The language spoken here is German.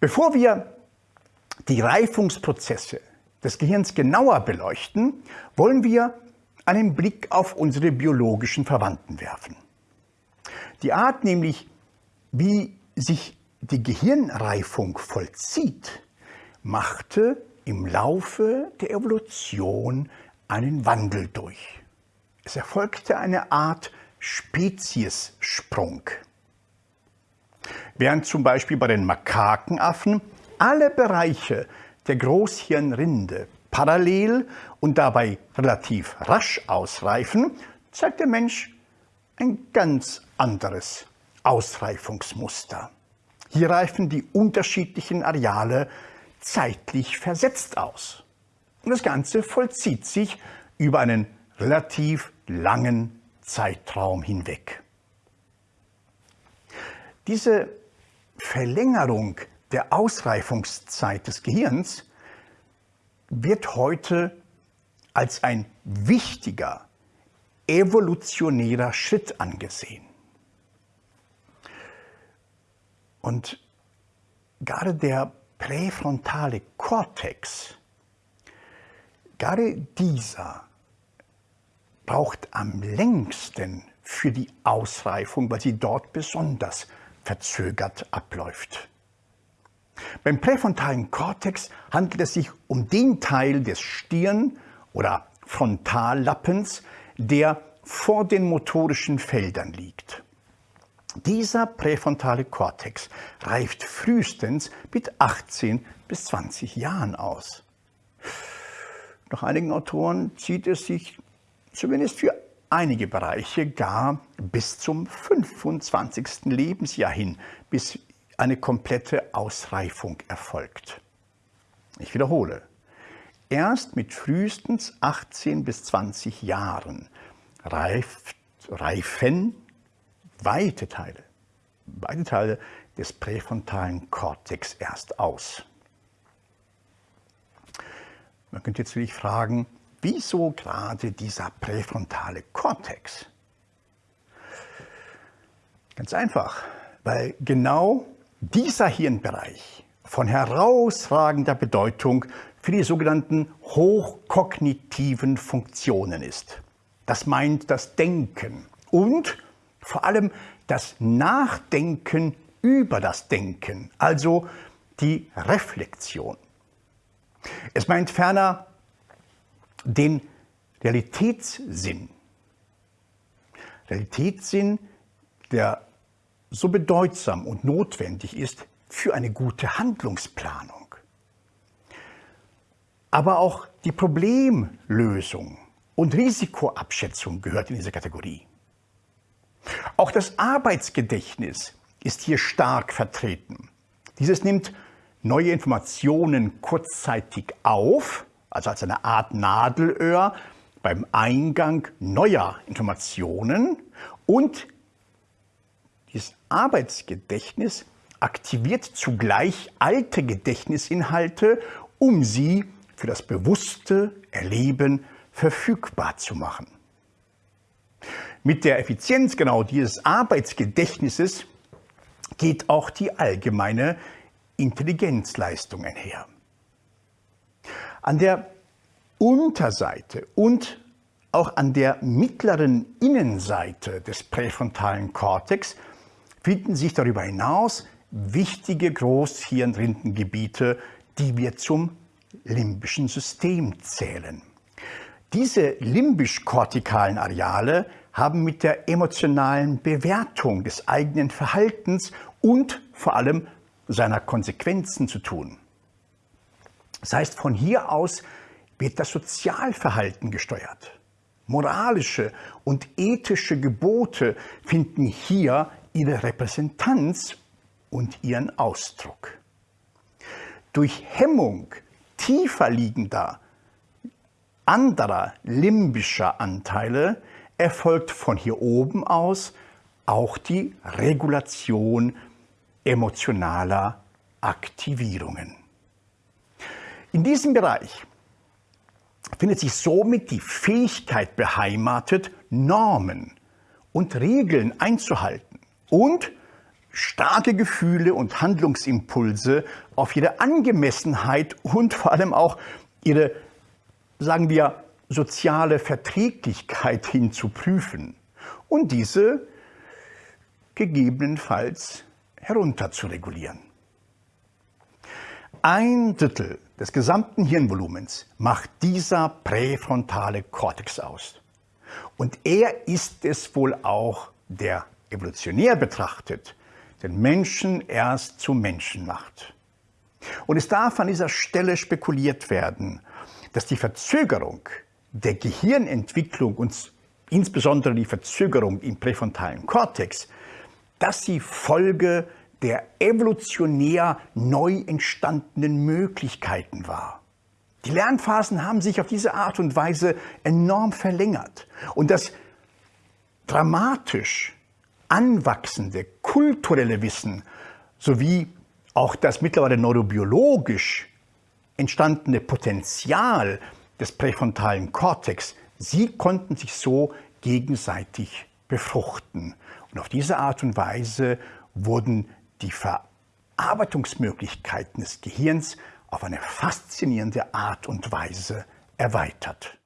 Bevor wir die Reifungsprozesse des Gehirns genauer beleuchten, wollen wir einen Blick auf unsere biologischen Verwandten werfen. Die Art nämlich, wie sich die Gehirnreifung vollzieht, machte im Laufe der Evolution einen Wandel durch. Es erfolgte eine Art Speziessprung. Während zum Beispiel bei den Makakenaffen alle Bereiche der Großhirnrinde parallel und dabei relativ rasch ausreifen, zeigt der Mensch ein ganz anderes Ausreifungsmuster. Hier reifen die unterschiedlichen Areale zeitlich versetzt aus. Und das Ganze vollzieht sich über einen relativ langen Zeitraum hinweg. Diese Verlängerung der Ausreifungszeit des Gehirns wird heute als ein wichtiger evolutionärer Schritt angesehen. Und gerade der präfrontale Kortex, gerade dieser braucht am längsten für die Ausreifung, weil sie dort besonders verzögert abläuft. Beim präfrontalen Kortex handelt es sich um den Teil des Stirn- oder Frontallappens, der vor den motorischen Feldern liegt. Dieser präfrontale Kortex reift frühestens mit 18 bis 20 Jahren aus. Nach einigen Autoren zieht es sich zumindest für einige Bereiche gar bis zum 25. Lebensjahr hin, bis eine komplette Ausreifung erfolgt. Ich wiederhole, erst mit frühestens 18 bis 20 Jahren reift, reifen weite Teile, weite Teile des präfrontalen Kortex erst aus. Man könnte jetzt wirklich fragen, wieso gerade dieser präfrontale Kortex? Ganz einfach, weil genau dieser Hirnbereich von herausragender Bedeutung für die sogenannten hochkognitiven Funktionen ist. Das meint das Denken und vor allem das Nachdenken über das Denken, also die Reflexion. Es meint ferner den Realitätssinn. Realitätssinn, der so bedeutsam und notwendig ist für eine gute Handlungsplanung. Aber auch die Problemlösung und Risikoabschätzung gehört in diese Kategorie. Auch das Arbeitsgedächtnis ist hier stark vertreten. Dieses nimmt neue Informationen kurzzeitig auf, also als eine Art Nadelöhr beim Eingang neuer Informationen und dieses Arbeitsgedächtnis aktiviert zugleich alte Gedächtnisinhalte, um sie für das bewusste Erleben verfügbar zu machen. Mit der Effizienz genau dieses Arbeitsgedächtnisses geht auch die allgemeine Intelligenzleistung einher. An der Unterseite und auch an der mittleren Innenseite des präfrontalen Kortex finden sich darüber hinaus wichtige Großhirnrindengebiete, die wir zum limbischen System zählen. Diese limbisch-kortikalen Areale haben mit der emotionalen Bewertung des eigenen Verhaltens und vor allem seiner Konsequenzen zu tun. Das heißt, von hier aus wird das Sozialverhalten gesteuert. Moralische und ethische Gebote finden hier ihre Repräsentanz und ihren Ausdruck. Durch Hemmung tiefer liegender, anderer limbischer Anteile erfolgt von hier oben aus auch die Regulation emotionaler Aktivierungen. In diesem Bereich findet sich somit die Fähigkeit beheimatet, Normen und Regeln einzuhalten und starke Gefühle und Handlungsimpulse auf ihre Angemessenheit und vor allem auch ihre, sagen wir, soziale Verträglichkeit hin zu prüfen und diese gegebenenfalls herunter zu regulieren. Ein Drittel des gesamten Hirnvolumens macht dieser präfrontale Kortex aus. Und er ist es wohl auch, der evolutionär betrachtet den Menschen erst zu Menschen macht. Und es darf an dieser Stelle spekuliert werden, dass die Verzögerung der Gehirnentwicklung und insbesondere die Verzögerung im präfrontalen Kortex, dass sie Folge der evolutionär neu entstandenen Möglichkeiten war. Die Lernphasen haben sich auf diese Art und Weise enorm verlängert. Und das dramatisch anwachsende kulturelle Wissen sowie auch das mittlerweile neurobiologisch entstandene Potenzial des präfrontalen Kortex, sie konnten sich so gegenseitig befruchten. Und auf diese Art und Weise wurden die Verarbeitungsmöglichkeiten des Gehirns auf eine faszinierende Art und Weise erweitert.